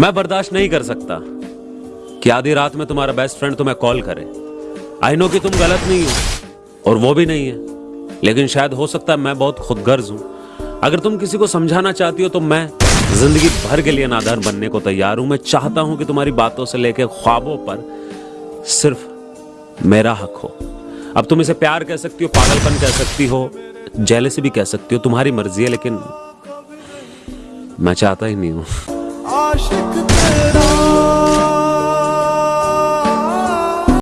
मैं बर्दाश्त नहीं कर सकता कि आधी रात में तुम्हारा बेस्ट फ्रेंड तुम्हें कॉल करे। आई नो कि तुम गलत नहीं हो, और वो भी नहीं है। लेकिन शायद हो सकता है मैं बहुत खुदगर्ज हूँ। अगर तुम किसी को समझाना चाहती हो तो मैं ज़िंदगी भर के लिए नादार बनने को तैयार हूँ। मैं चाहता हूँ कि तुम्हारी बातों से लेकर ख्वाबों पर सिर्फ़ मेरा हक हो। अब तुम इसे प्यार कह सकती हो, पागलपन कह सकती हो जेलसी भी कह सकती हो, तुम्हारी मर्ज़ी है, लेकिन मैं चाहता ही नहीं हूँ। aşıktım